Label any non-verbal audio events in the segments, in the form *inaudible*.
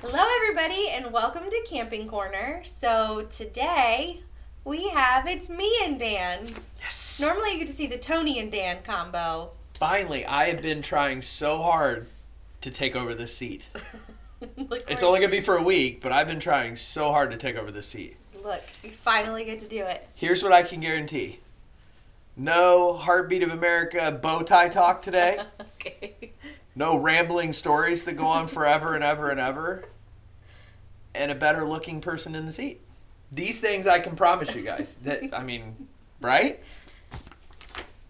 Hello, everybody, and welcome to Camping Corner. So today we have it's me and Dan. Yes. Normally you get to see the Tony and Dan combo. Finally, I have been trying so hard to take over the seat. *laughs* look, It's we're- only gonna be for a week, but I've been trying so hard to take over the seat. look. You finally get to do it. Here's what I can guarantee. No heartbeat of America bow tie talk today. *laughs* okay. No rambling stories that go on forever and ever and ever. And a better looking person in the seat. These things I can promise you guys. That *laughs* I mean, right?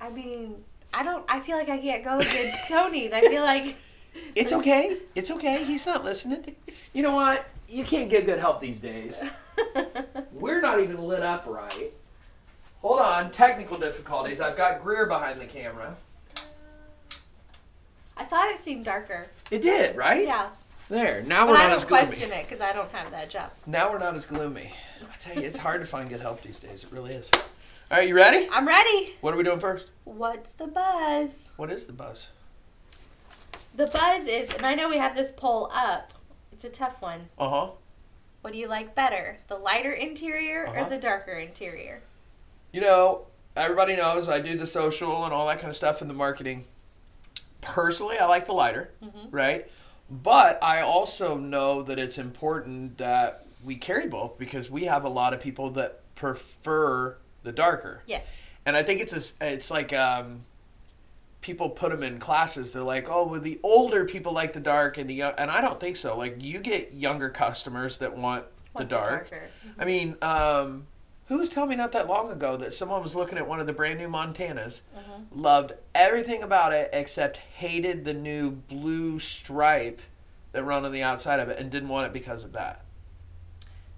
I mean, I don't. I feel like I can't go against Tony. I feel like. *laughs* It's okay. It's okay. He's not listening. You know what? You can't get good help these days. *laughs* We're not even lit up right. Hold on, technical difficulties. I've got Greer behind the camera. I thought it seemed darker. It did, right? Yeah. There. Now But we're I not don't as gloomy. question it because I don't have that job. Now we're not as gloomy. I tell you, it's hard to find good help these days. It really is. All right, you ready? I'm ready. What are we doing first? What's the buzz? What is the buzz? The buzz is, and I know we have this poll up. It's a tough one. Uh huh. What do you like better, the lighter interior Uh-huh. or the darker interior? You know, everybody knows I do the social and all that kind of stuff in the marketing. Personally, I like the lighter. hmm right? But I also know that it's important that we carry both because we have a lot of people that prefer the darker. Yes. And I think it's a it's like um, people put them in classes. They're like, oh, well, the older people like the dark, and the young, and I don't think so. Like you get younger customers that want the Want dark. darker. I mean, um, who was telling me not that long ago that someone was looking at one of the brand new Montanas Mhm. loved everything about it except hated the new blue stripe that run on the outside of it and didn't want it because of that.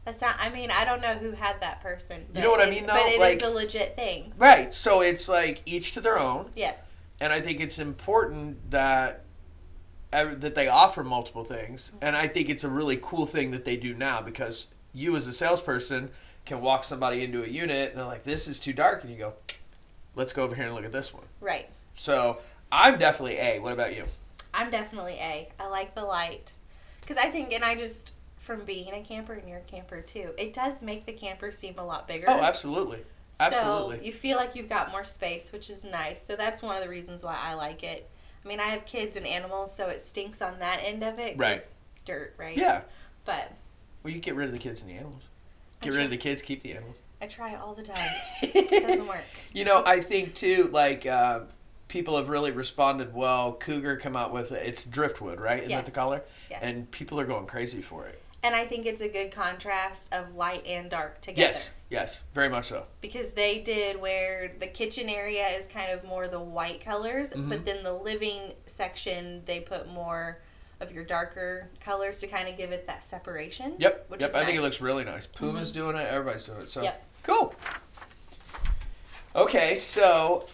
That's not. I mean, I don't know who had that person. You know what I mean, though? But it is Like- a legit thing. Right. So it's like each to their own, Yes. and I think it's important that that they offer multiple things, and I think it's a really cool thing that they do now because you as a salesperson can walk somebody into a unit and they're like, "This is too dark," and you go, "Let's go over here and look at this one." Right. So I'm definitely A. What about you? I'm definitely A. I like the light. Because I think, and I just, from being a camper and you're a camper too, it does make the camper seem a lot bigger. Oh, absolutely. Absolutely. So you feel like you've got more space, which is nice. So that's one of the reasons why I like it. I mean, I have kids and animals, so it stinks on that end of it. Right. Dirt, right? Yeah. But Well, you get rid of the kids and the animals. Get rid of the kids, keep the animals. I try all the time. It *laughs* doesn't work. You know, I think too, like uh, people have really responded well. Cougar come out with it's driftwood, right? Isn't that the color? Yes. And people are going crazy for it. And I think it's a good contrast of light and dark together. Yes, yes, very much so. Because they did where the kitchen area is kind of more the white colors, Mhm. but then the living section they put more of your darker colors to kind of give it that separation. Yep, Which yep. I think it looks really nice. Puma's Mhm. doing it. Everybody's doing it. So Yep. cool. Okay, so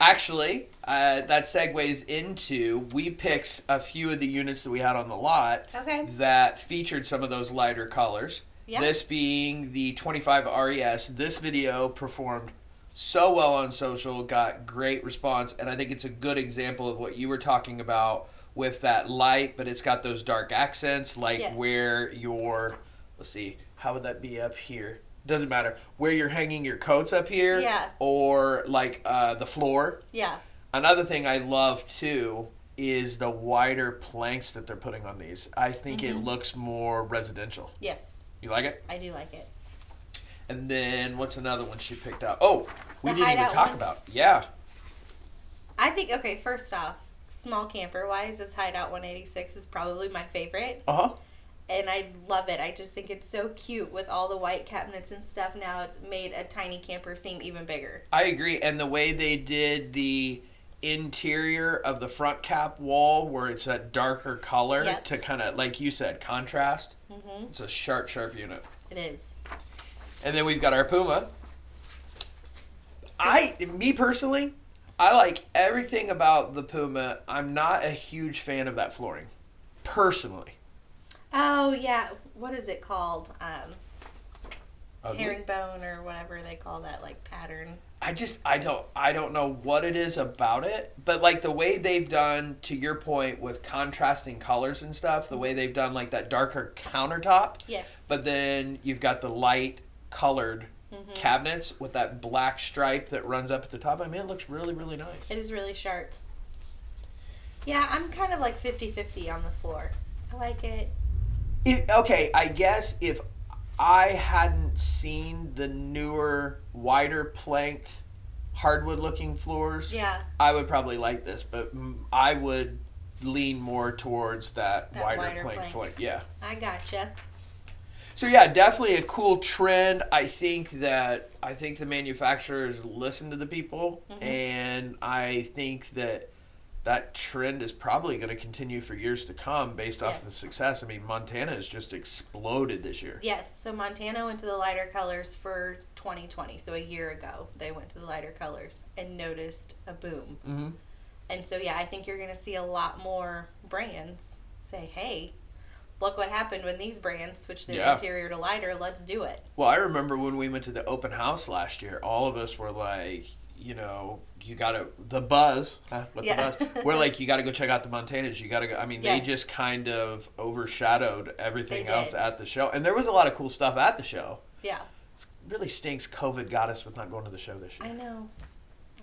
actually, uh, that segues into we picked a few of the units that we had on the lot Okay. that featured some of those lighter colors. Yeah. This being the 25 RES. This video performed so well on social, got great response, and I think it's a good example of what you were talking about with that light, but it's got those dark accents, like Yes. where your, let's see, how would that be up here? Doesn't matter. Where you're hanging your coats up here, Yeah. or like uh, the floor. Yeah. Another thing I love too is the wider planks that they're putting on these. I think it Mhm. looks more residential. Yes. You like it? I do like it. And then what's another one she picked out? Oh, we The didn't even talk one? about. Yeah. I think okay, first off, small camper wise, this Hideout 186 is probably my favorite, Uh huh. and I love it. I just think it's so cute with all the white cabinets and stuff. Now it's made a tiny camper seem even bigger. I agree. And the way they did the interior of the front cap wall, where it's a darker color Yep. to kind of, like you said, contrast. Mhm. It's a sharp, sharp unit. It is. And then we've got our Puma. I, me personally, I like everything about the Puma. I'm not a huge fan of that flooring, personally. Oh yeah, what is it called? Um, Ugly? herringbone or whatever they call that like pattern. I just I don't I don't know what it is about it, but like the way they've done to your point with contrasting colors and stuff, the way they've done like that darker countertop, Yes. but then you've got the light colored Mhm. cabinets with that black stripe that runs up at the top. I mean, it looks really really nice. It is really sharp. Yeah, I'm kind of like 50-50 on the floor. I like it. It, okay, I guess if I hadn't seen the newer, wider planked, hardwood looking floors, Yeah. I would probably like this, but I would lean more towards that, That wider, wider plank, plank. plank. Yeah. I gotcha. So yeah, definitely a cool trend. I think that I think the manufacturers listen to the people, Mhm. and I think that that trend is probably going to continue for years to come based off Yes. the success. I mean, Montana has just exploded this year. Yes, so Montana went to the lighter colors for 2020. So a year ago, they went to the lighter colors and noticed a boom. hmm And so yeah, I think you're going to see a lot more brands say, "Hey, look what happened when these brands switched their Yeah. interior to lighter. Let's do it." Well, I remember when we went to the open house last year, all of us were like, you know, you gotta the buzz huh, with Yeah. the buzz. We're like, *laughs* you gotta go check out the Montanas. You gotta go. I mean, they just kind of overshadowed everything else at the show, and there was a lot of cool stuff at the show. Yeah. It really stinks. COVID got us with not going to the show this year. I know.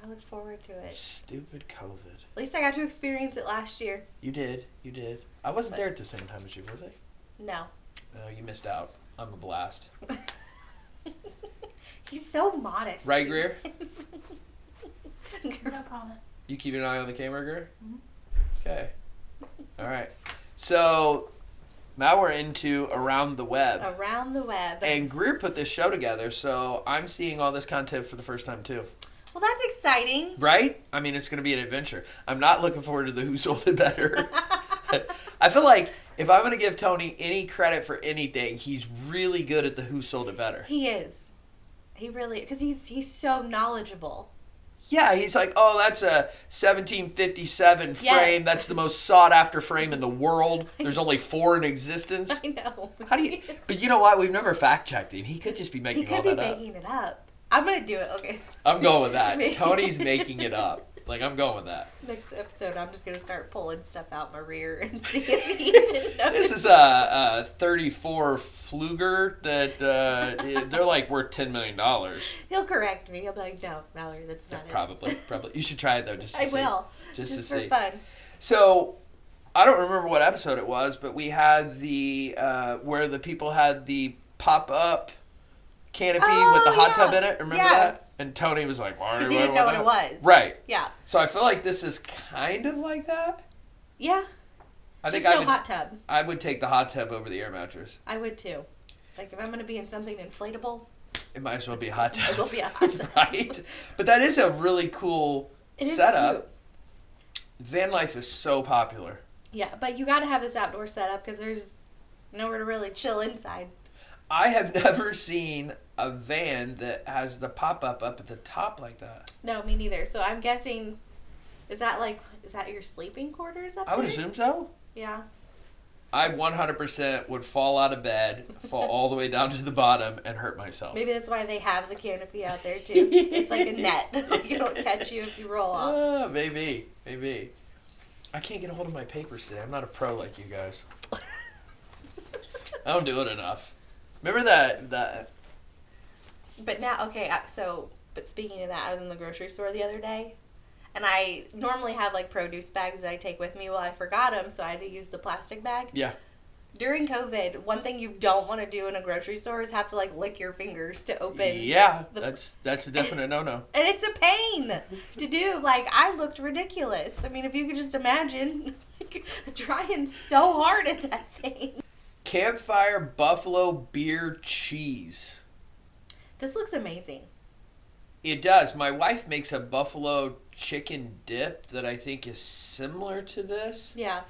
I look forward to it. Stupid COVID. At least I got to experience it last year. You did. You did. I wasn't But- there at the same time as you, was I? No. No, you missed out. I'm a blast. *laughs* He's so modest. Right, dude. Greer? *laughs* No comment. You keep an eye on the camera, Greer? Mhm. Okay. All right. So now we're into around the web. Around the web. And Greer put this show together, so I'm seeing all this content for the first time too. Well, that's exciting. Right? I mean, it's going to be an adventure. I'm not looking forward to the Who Sold It Better. *laughs* I feel like if I'm going to give Tony any credit for anything, he's really good at the Who Sold It Better. he is. He really, because he's he's so knowledgeable. Yeah, he's like, oh, that's a 1757 Yes. frame. That's the most sought after frame in the world. *laughs* There's only four in existence. I know. How do you? But you know what? We've never fact checked him. He could just be he making could all be that up. making it up. I'm gonna do it. Okay. I'm going with that. *laughs* Tony's making it up. Like I'm going with that. Next episode, I'm just gonna start pulling stuff out my rear and *laughs* see if he even. This is a, a 34 Fluger that uh, they're like worth 10 million dollars. He'll correct me. He'll be like, "No, Mallory, that's not Probably, it." probably. You should try it though, just to I see. will. Just, Just to for see. fun. So, I don't remember what episode it was, but we had the uh, where the people had the pop up canopy oh, with the Oh, hot tub in it. Remember Yeah. that? And Tony was like, "Why?" Because he didn't know what it was. Right. Yeah. So I feel like this is kind of like that. Yeah. I think just I no would, hot tub. I would take the hot tub over the air mattress. I would too. Like if I'm gonna be in something inflatable, It might as well be a hot Might as tub. well be a *laughs* hot tub. right? But that is a really cool it setup. Van life is so popular. Yeah, but you gotta have this outdoor setup because there's nowhere to really chill inside. I have *laughs* never seen a van that has the pop up up at the top like that. No, me neither. So I'm guessing, is that like, is that your sleeping quarters up I would there? assume so. Yeah. I 100% would fall out of bed, fall all the way down to the bottom, and hurt myself. Maybe that's why they have the canopy out there too. it's like a net. *laughs* you don't catch you if you roll off. Uh, maybe, maybe. I can't get a hold of my papers today. I'm not a pro like you guys. I don't do it enough. Remember that that But now, okay, so, but speaking of that, I was in the grocery store the other day, and I normally have like produce bags that I take with me. Well, I forgot them, so I had to use the plastic bag. Yeah. During COVID, one thing you don't want to do in a grocery store is have to like lick your fingers to open. Yeah, the- that's that's a definite no-no. *laughs* And it's a pain to do. Like, I looked ridiculous. I mean, if you could just imagine *laughs* like, trying so hard at that thing. Campfire buffalo beer cheese. This looks amazing. It does. My wife makes a buffalo chicken dip that I think is similar to this. Yeah.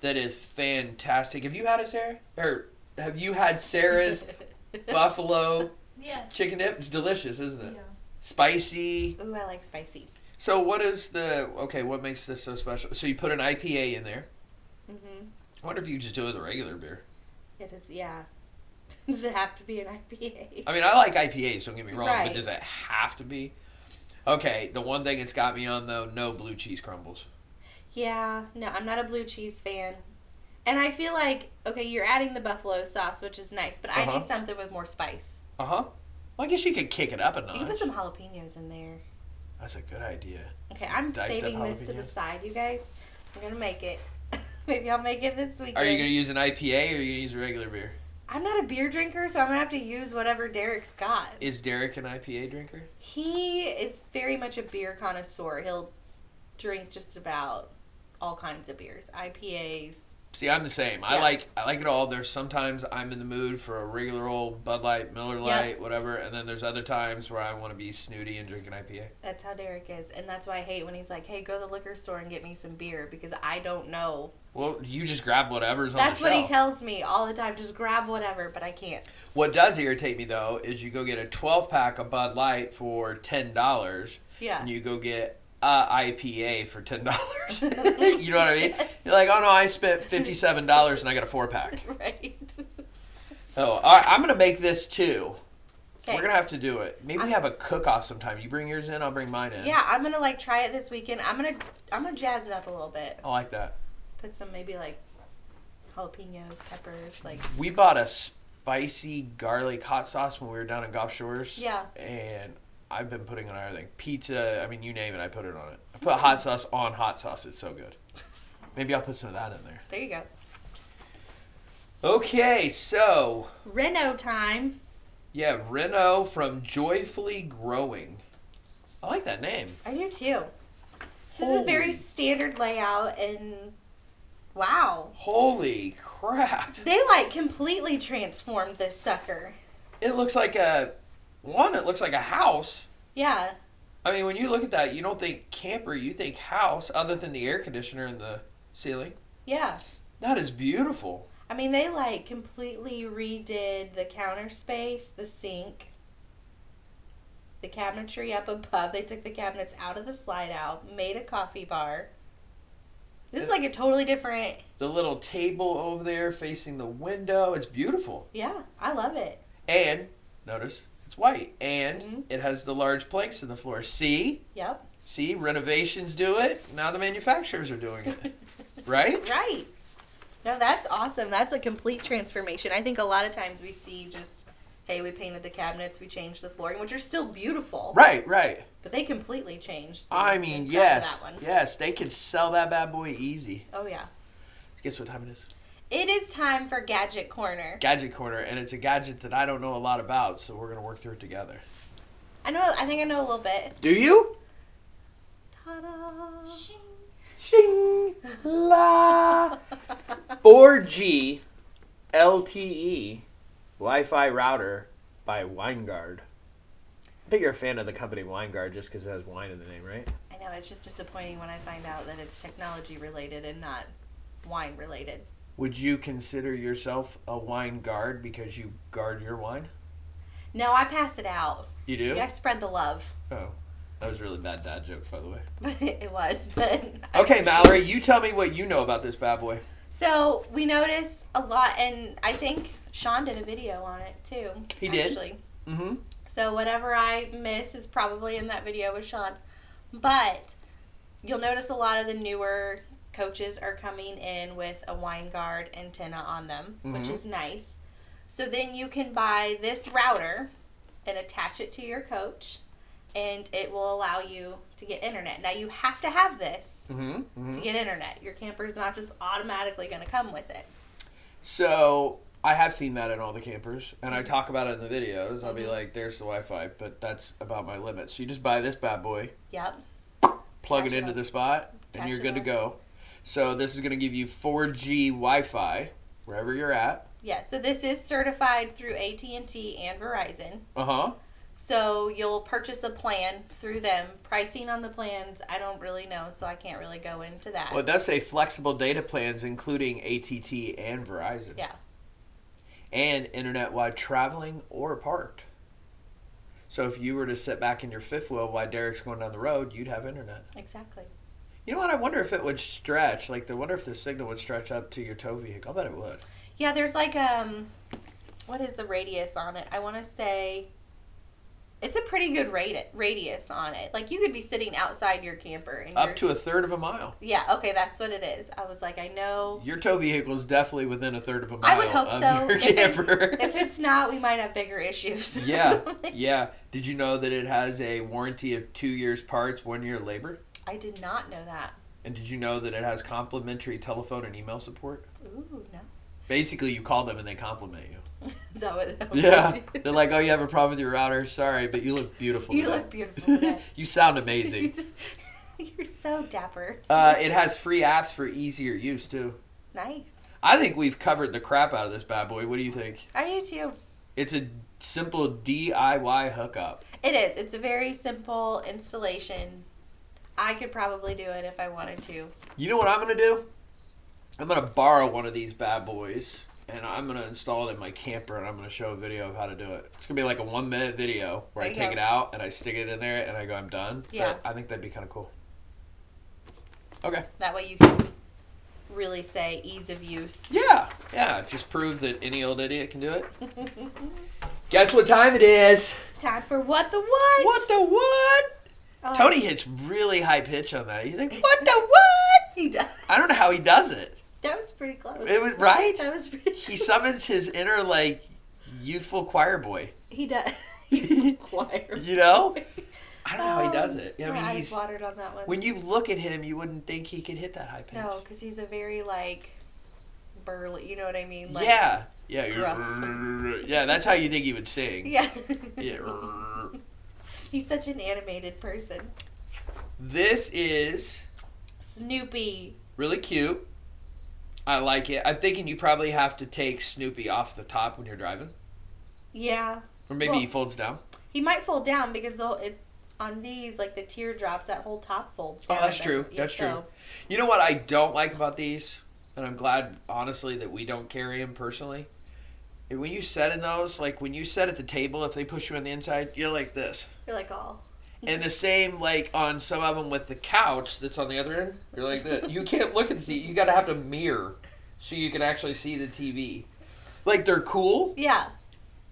That is fantastic. Have you had it, Sarah? Or have you had Sarah's *laughs* buffalo Yes. chicken dip? It's delicious, isn't it? Yeah. Spicy. Ooh, I like spicy. So what is the okay? What makes this so special? So you put an IPA in there. Mm Mhm. I wonder if you just do it with a regular beer. It is. Yeah. *laughs* Does it have to be an IPA? I mean, I like IPAs. Don't get me wrong, but does it have to be? Okay, the one thing it's got me on though, no blue cheese crumbles. Yeah, no, I'm not a blue cheese fan. And I feel like okay, you're adding the buffalo sauce, which is nice, but I Uh-huh. need something with more spice. Uh huh. Well, I guess you could kick it up a notch. You can put some jalapenos in there. That's a good idea. Okay, Some I'm diced saving this to the side, you guys. I'm gonna make it. *laughs* Maybe I'll make it this weekend. Are you gonna use an IPA or are you gonna use a regular beer? I'm not a beer drinker, so I'm gonna have to use whatever Derek's got. Is Derek an IPA drinker? He is very much a beer connoisseur. He'll drink just about all kinds of beers, IPAs. See, I'm the same. I like I like it all. There's sometimes I'm in the mood for a regular old Bud Light, Miller Light, whatever, and then there's other times where I want to be snooty and drink an IPA. That's how Derek is, and that's why I hate when he's like, "Hey, go to the liquor store and get me some beer," because I don't know. Well, you just grab whatever's on That's what he tells me all the time. Just grab whatever, but I can't. What does irritate me though is you go get a 12 pack of Bud Light for ten dollars, Yeah. and you go get Uh, a IPA for ten dollars. *laughs* *laughs* you know what I mean? Yes. You're like, oh no, I spent fifty-seven dollars and I got a four pack. *laughs* right. Oh, all right, I'm gonna make this too. Okay. We're gonna have to do it. Maybe we I'm- have a cook-off sometime. You bring yours in, I'll bring mine in. Yeah, I'm gonna like try it this weekend. I'm gonna I'm gonna jazz it up a little bit. I like that. Put some maybe like jalapenos, peppers, like We bought a spicy garlic hot sauce when we were down in Gulf Shores. yeah. And I've been putting it on everything. Pizza, I mean, you name it, I put it on it. I put hot sauce on hot sauce. It's so good. Maybe I'll put some of that in there. There you go. Okay, so Reno time. yeah, Reno from Joyfully Growing. I like that name. I do too. This is a very standard layout and wow. Holy crap! They like completely transformed this sucker. It looks like a one. It looks like a house. Yeah. I mean, when you look at that, you don't think camper. You think house, other than the air conditioner in the ceiling. Yeah. That is beautiful. I mean, they like completely redid the counter space, the sink, the cabinetry up above. They took the cabinets out of the slide out, made a coffee bar. This is like a totally different. The little table over there facing the window. It's beautiful. Yeah, I love it. And notice it's white, and Mhm. it has the large planks in the floor. See, Yep. see, renovations do it. Now the manufacturers are doing it. *laughs* Right? right. No, that's awesome. That's a complete transformation. I think a lot of times we see just, hey, we painted the cabinets, we changed the flooring, which are still beautiful. Right, right. But they completely changed. The I mean, yes, yes, they could sell that bad boy easy. Oh yeah. Guess what time it is? It is time for Gadget Corner. Gadget corner, and it's a gadget that I don't know a lot about, so we're gonna work through it together. I know. I think I know a little bit. Do you? Ta-da! Shing la. 4G LTE Wi-Fi router by Winegard. I bet you're a fan of the company Winegard just because it has wine in the name, right? I know it's just disappointing when I find out that it's technology related and not wine related. Would you consider yourself a wine guard because you guard your wine? No, I pass it out. You do? I spread the love. Oh, that was a really bad dad joke, by the way. But *laughs* it was. But *laughs* Okay, Mallory, you tell me what you know about this bad boy. So we noticed a lot, and I think Sean did a video on it too. He did? Actually. Mm-hmm. So whatever I miss is probably in that video with Sean. But you'll notice a lot of the newer coaches are coming in with a Winegard antenna on them, which Mhm. is nice. So then you can buy this router and attach it to your coach and it will allow you to get internet. Now you have to have this Mm-hmm. to mm-hmm. get internet. Your camper's not just automatically going to come with it. So I have seen that in all the campers, and I talk about it in the videos. I'll be Mhm. like, "There's the Wi-Fi," but that's about my limits. So you just buy this bad boy, Yep. plug Attach it it into on. the spot, Attach and you're it good to go. So this is going to give you 4G Wi-Fi wherever you're at. Yeah, so this is certified through AT&T and Verizon. Uh huh. So you'll purchase a plan through them. Pricing on the plans, I don't really know, so I can't really go into that. Well, it does say flexible data plans, including ATT and Verizon. Yeah. And internet while traveling or parked. So if you were to sit back in your fifth wheel while Derek's going down the road, you'd have internet. Exactly. You know what? I wonder if it would stretch. Like, I wonder if the signal would stretch up to your tow vehicle. I bet it would. Yeah, there's like um, what is the radius on it? I want to say It's a pretty good radi- radius on it. Like you could be sitting outside your camper and Up to a third of a mile. Yeah, okay, that's what it is. I was like, I know. Your tow vehicle is definitely within a third of a mile I would hope so. If, it- *laughs* if it's not, we might have bigger issues. yeah, *laughs* yeah. Did you know that it has a warranty of two years parts, one year labor? I did not know that. And did you know that it has complimentary telephone and email support? Ooh, no. Basically, you call them and they compliment you. *laughs* Is that what? that *laughs* Yeah, do? they're like, "Oh, you have a problem with your router? Sorry, but you look beautiful." You today." look beautiful today. *laughs* you sound amazing. You're so dapper. Uh, it has free apps for easier use too. nice. I think we've covered the crap out of this bad boy. What do you think? I do too. It's a simple DIY hookup. It is. It's a very simple installation. I could probably do it if I wanted to. You know what I'm gonna do? I'm gonna borrow one of these bad boys and I'm gonna install it in my camper and I'm gonna show a video of how to do it. It's gonna be like a one minute video where There I take go. it out and I stick it in there and I go, I'm done. Yeah. But I think that'd be kind of cool. Okay. That way you can really say ease of use. Yeah, yeah. Just prove that any old idiot can do it. *laughs* Guess what time it is? it's time for what the what? What the what? Oh, Tony hits really high pitch on that. He's like, what the what? *laughs* He does. I don't know how he does it. That was pretty close. It was- right? That was pretty. He summons his inner like youthful choir boy. He does. *laughs* *laughs* Choir. You know? I don't know how he does Um, it. I my mean, eyes he's watered on that one. when you look at him, you wouldn't think he could hit that high pitch. no, because he's a very like burly. You know what I mean? Like, yeah, yeah, gruff. yeah. That's how you think he would sing. Yeah. Yeah. He's such an animated person. This is Snoopy. really cute. I like it. I'm thinking you probably have to take Snoopy off the top when you're driving, Yeah. or maybe Well- he folds down. He might fold down because it on these like the teardrops that whole top folds. Oh, down oh, that's true. That's so- true. You know what I don't like about these, and I'm glad honestly that we don't carry them personally. When you set in those, like when you set at the table, if they push you on the inside, you're like this. You're like, oh. And the same like on some of them with the couch that's on the other end, you're like that. You can't look at the TV. You gotta have to mirror so you can actually see the TV. Like they're cool, Yeah.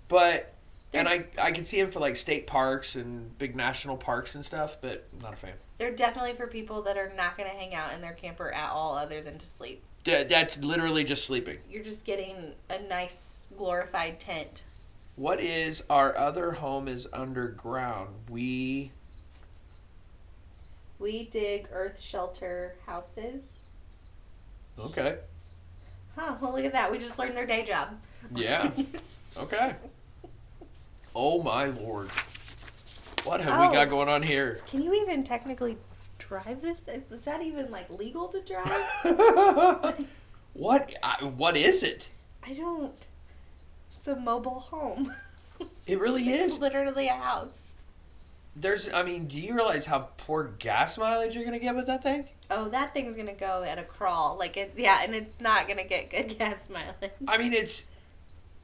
but They're- and I I can see them for like state parks and big national parks and stuff, but I'm not a fan. They're definitely for people that are not going to hang out in their camper at all other than to sleep. That, that's literally just sleeping. You're just getting a nice glorified tent. What is our other home is underground? We We dig earth shelter houses. okay. Huh, well look at that. We just learned their day job. Yeah. *laughs* Okay. Oh my lord. What have Oh. we got going on here? Can you even technically drive this? Is that even like legal to drive? *laughs* what I, what is it? I don't. A mobile home. It really *laughs* It's is. literally a house. There's I mean, do you realize how poor gas mileage you're going to get with that thing? Oh, that thing's gonna go at a crawl. Like it's yeah, and it's not gonna get good *laughs* gas mileage. I mean, it's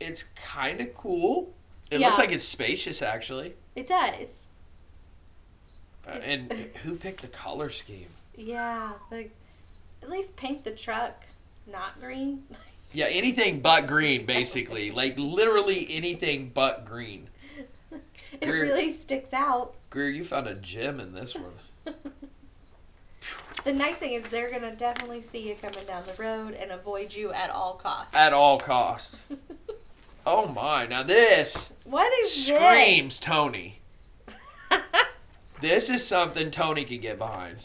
it's kind of cool. It Yeah. looks like it's spacious actually. It does. Uh, and *laughs* who picked the color scheme? Yeah, like at least paint the truck not green. Yeah, anything but green, basically. like literally anything but green. *laughs* it You're- really sticks out. Greer, you found a gem in this one. *laughs* the nice thing is they're gonna definitely see you coming down the road and avoid you at all costs. At all costs. *laughs* Oh my! Now this what is screams Tony. this? This is something Tony could get behind.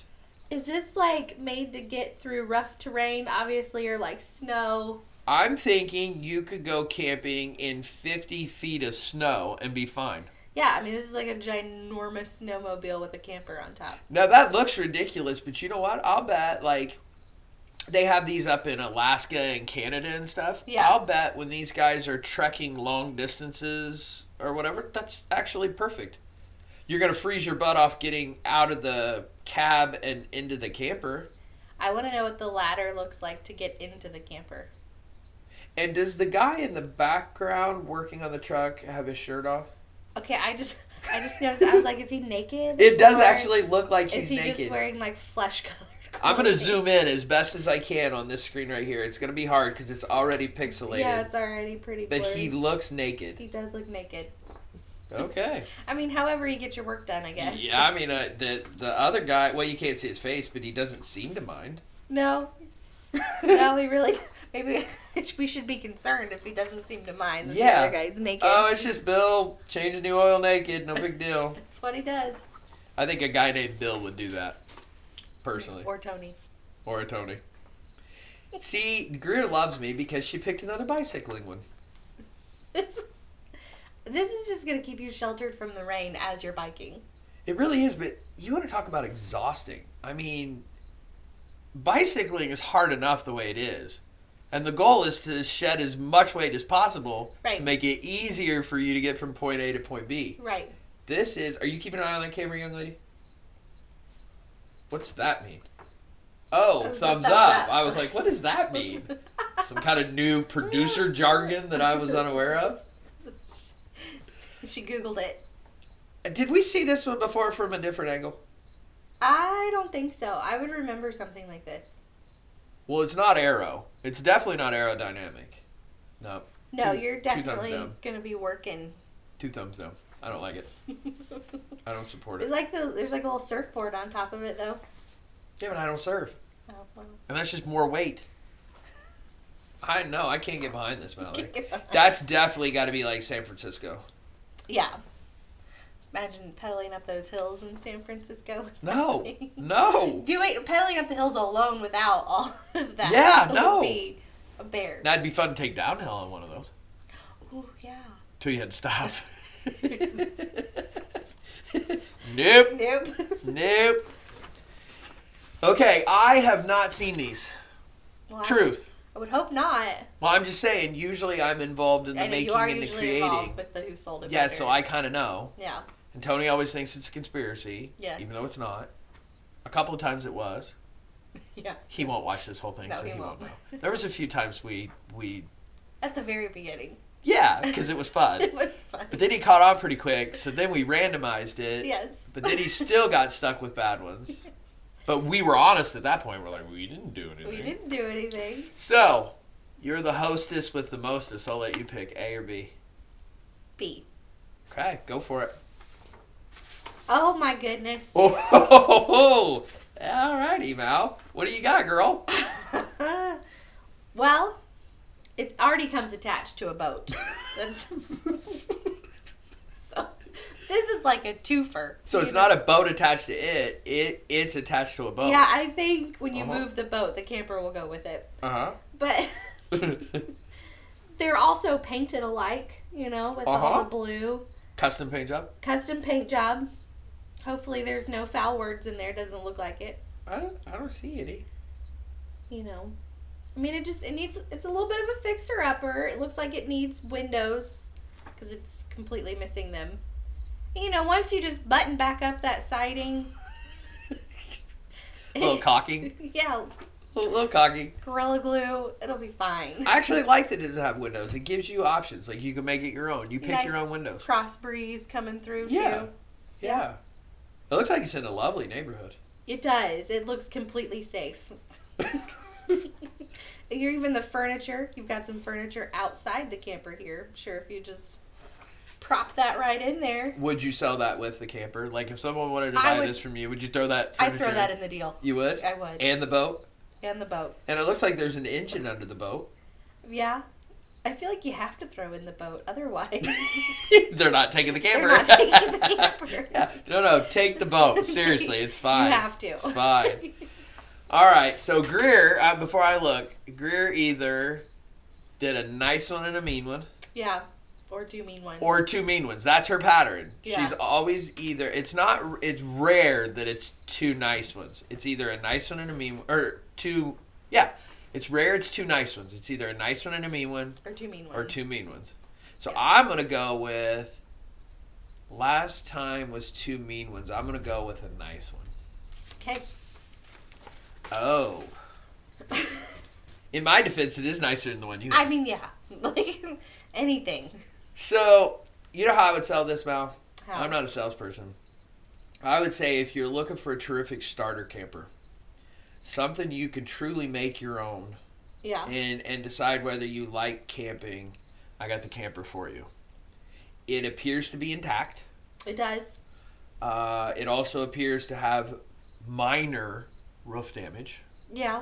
is this like made to get through rough terrain, obviously, or like snow? I'm thinking you could go camping in 50 feet of snow and be fine. Yeah, I mean this is like a ginormous snowmobile with a camper on top. Now that looks ridiculous, but you know what? I'll bet like they have these up in Alaska and Canada and stuff. Yeah. I'll bet when these guys are trekking long distances or whatever, that's actually perfect. You're gonna freeze your butt off getting out of the cab and into the camper. I want to know what the ladder looks like to get into the camper. And does the guy in the background working on the truck have his shirt off? Okay, I just I just noticed. I was like, is he naked? It does Or actually look like he's Is he naked. just wearing like flesh colored? I'm gonna zoom in as best as I can on this screen right here. It's gonna be hard because it's already pixelated. Yeah, it's already pretty but blurry. he looks naked. He does look naked. Okay. *laughs* I mean, however you get your work done, I guess. Yeah, I mean, uh, the the other guy. Well, you can't see his face, but he doesn't seem to mind. No. *laughs* no, he really. Maybe *laughs* we should be concerned if he doesn't seem to mind that Yeah. the other guy's naked. Oh, it's just Bill changing the oil naked. No big deal. *laughs* That's what he does. I think a guy named Bill would do that, personally, Or Tony. or a Tony. See, Greer loves me because she picked another bicycling one. This, *laughs* this is just gonna keep you sheltered from the rain as you're biking. It really is, but you want to talk about exhausting. I mean, bicycling is hard enough the way it is. And the goal is to shed as much weight as possible Right. to make it easier for you to get from point A to point B. Right. This is. Are you keeping an eye on that camera, young lady? What's that mean? Oh, That was a thumbs, thumbs up. up. I was like, what does that mean? Some kind of new producer *laughs* jargon that I was unaware of? She googled it. Did we see this one before from a different angle? I don't think so. I would remember something like this. Well, it's not aero. It's definitely not aerodynamic. No, No, Two- you're definitely gonna be working. two thumbs down. I don't like it. *laughs* I don't support it. It's it. like the there's like a little surfboard on top of it though. Yeah, but I don't surf, Oh, well. and that's just more weight. I know I can't get behind this, Mallory. Kick *laughs* behind. That's definitely got to be like San Francisco. yeah. Imagine pedaling up those hills in San Francisco. *laughs* No, no. Do it pedaling up the hills alone without all of that. Yeah, *laughs* would no. Be a bear. That'd be fun to take downhill on one of those. Ooh, yeah. Till you had to stop. *laughs* nope. Nope. Nope. Okay, I have not seen these. Well, Truth. I would hope not. Well, I'm just saying. Usually, I'm involved in the I know making you are and the usually creating. involved with the who sold it. Yeah, better. so I kind of know. Yeah. And Tony always thinks it's a conspiracy, Yes. even though it's not. A couple of times it was. *laughs* Yeah. He won't watch this whole thing, No, so he he won't won't. know. There was a few times we we At the very beginning. yeah, because it was fun. *laughs* it was fun. But then he caught on pretty quick, so then we randomized it. yes. But then he *laughs* still got stuck with bad ones. Yes. But we were honest at that point. We're like, we didn't do anything. we didn't do anything. So, you're the hostess with the mostest. I'll let you pick A or B. B. Okay, go for it. Oh my goodness. Oh, ho, ho, ho. all righty, Mal. What do you got, girl? *laughs* well, it already comes attached to a boat. *laughs* *laughs* So, this is like a twofer. So it's you not a boat attached to it. It it's attached to a boat. Yeah, I think when you Uh-huh. move the boat, the camper will go with it. Uh huh. But they're also painted alike, you know, with all Uh-huh. the blue. Custom paint job. Custom paint job. Hopefully there's no foul words in there. Doesn't look like it. I don't I don't see any. You know. I mean, it just it needs it's a little bit of a fixer upper. It looks like it needs windows because it's completely missing them. You know, once you just button back up that siding, A *laughs* little caulking. *laughs* yeah, A little, caulking. gorilla glue, it'll be fine. I actually like that it doesn't have windows. It gives you options. Like you can make it your own. You pick your own windows. Cross breeze coming through Yeah. too. Yeah. It looks like it's in a lovely neighborhood. It does. It looks completely safe. *laughs* You're even the furniture. You've got some furniture outside the camper here. I'm sure if you just prop that right in there, Would you sell that with the camper? Like if someone wanted to I buy would- this from you, would you throw that I'd furniture throw that in the deal. You would? I would. And the boat? And the boat. And it looks like there's an engine under the boat. Yeah. I feel like you have to throw in the boat, otherwise. *laughs* They're not taking the camper. *laughs* They're not taking the *laughs* camper. yeah. No, no, take the boat. Seriously, it's fine. You have to. It's fine. All right, so Greer, uh, before I look, Greer either did a nice one and a mean one, yeah. Or two mean ones. or two mean ones. That's her pattern. Yeah. She's always either. It's not. It's rare that it's two nice ones. It's either a nice one and a mean, or two. Yeah, it's rare. It's two nice ones. It's either a nice one and a mean one, or two mean ones. or two mean ones. So Yeah. I'm gonna go with. Last time was two mean ones. I'm gonna go with a nice one. Okay. Oh. *laughs* In my defense, it is nicer than the one you. I mean, yeah. *laughs* Like anything. So you know how I would sell this, Mal? How? I'm not a salesperson. I would say if you're looking for a terrific starter camper, something you can truly make your own Yeah. and and decide whether you like camping, I got the camper for you. it appears to be intact. It does. Uh, it also appears to have minor roof damage Yeah.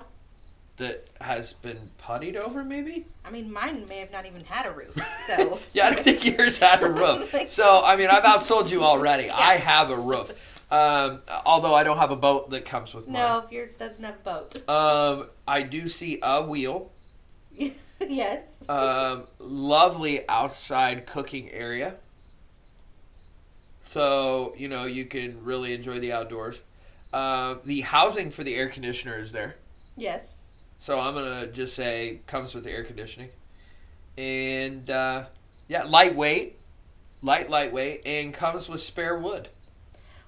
that has been puttied over, maybe. I mean, mine may have not even had a roof, *laughs* so. yeah, I don't think yours had a roof. *laughs* So I mean, I've outsold you already. I have a roof. Um, although I don't have a boat that comes with No, if yours doesn't have a boat. Um, I do see a wheel. *laughs* yes. Um, lovely outside cooking area. So you know you can really enjoy the outdoors. Uh, the housing for the air conditioner is there. Yes. So I'm gonna just say comes with the air conditioning, and uh, yeah, lightweight, light lightweight, and comes with spare wood.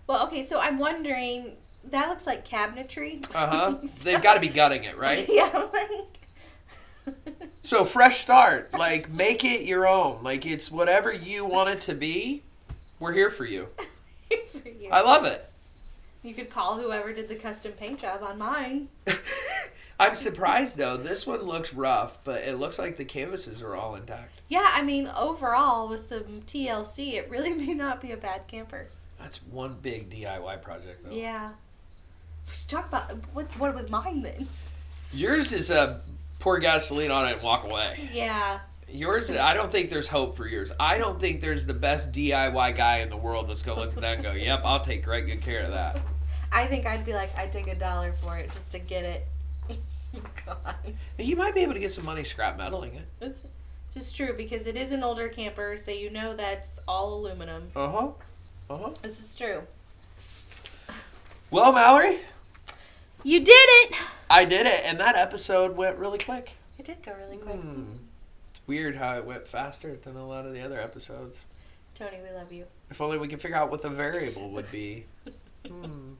Well, okay, so I'm wondering. That looks like cabinetry. Uh huh. *laughs* They've got to be gutting it, right? *laughs* Yeah, like. So fresh start, like make it your own. Like it's whatever you want it to be. We're here for you. *laughs* For you. I love it. You could call whoever did the custom paint job on mine. I'm surprised though. This one looks rough, but it looks like the canvases are all intact. Yeah, I mean, overall, with some TLC, it really may not be a bad camper. That's one big DIY project though. Yeah. We should talk about what what was mine then. Yours is a pour gasoline on it and walk away. Yeah. Yours, I don't think there's hope for yours. I don't think there's the best DIY guy in the world that's gonna look at that and go, "Yep, I'll take great good care of that." I think I'd be like, I'd take a dollar for it just to get it. *laughs* God. You might be able to get some money scrap metaling it. It's just true because it is an older camper, so you know that's all aluminum. Uh huh. Uh huh. This is true. Well, Mallory, You did it! I did it, and that episode went really quick. It did go really quick. Hmm. It's weird how it went faster than a lot of the other episodes. Tony, we love you. If only we could figure out what the variable would be. *laughs* Hmm.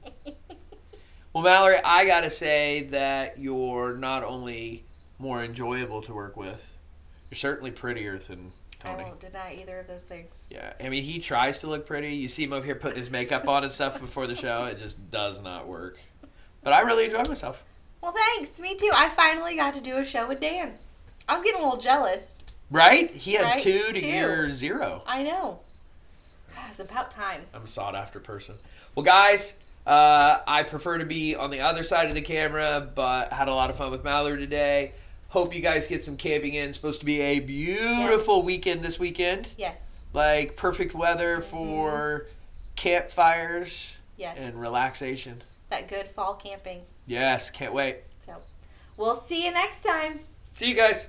Well, Mallory, I gotta say that you're not only more enjoyable to work with, you're certainly prettier than I Tony. won't deny either of those things. Yeah, I mean, he tries to look pretty. You see him over here putting his makeup on and stuff before the show. It just does not work. But I really enjoy myself. Well, thanks. Me too. I finally got to do a show with Dan. I was getting a little jealous. Right? He had Right? two to Two. your zero. I know. *sighs* It's about time. I'm a sought after person. Well, guys, uh, I prefer to be on the other side of the camera, but had a lot of fun with Mallory today. Hope you guys get some camping in. It's supposed to be a beautiful yeah. weekend this weekend. Yes. Like perfect weather mm-hmm. for mm-hmm. campfires yes. and relaxation. That good fall camping. Yes, can't wait. So we'll see you next time. See you guys.